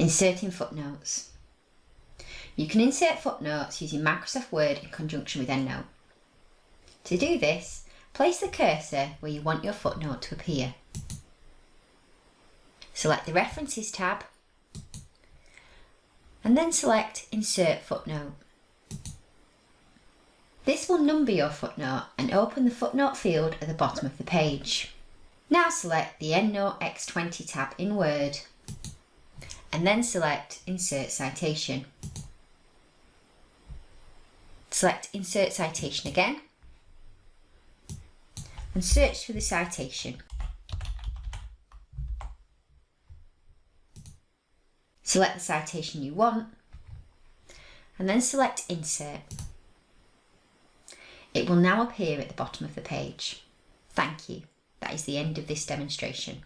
Inserting footnotes. You can insert footnotes using Microsoft Word in conjunction with EndNote. To do this, place the cursor where you want your footnote to appear. Select the References tab and then select Insert Footnote. This will number your footnote and open the footnote field at the bottom of the page. Now select the EndNote X20 tab in Word and then select Insert Citation. Select Insert Citation again and search for the citation. Select the citation you want and then select Insert. It will now appear at the bottom of the page. Thank you. That is the end of this demonstration.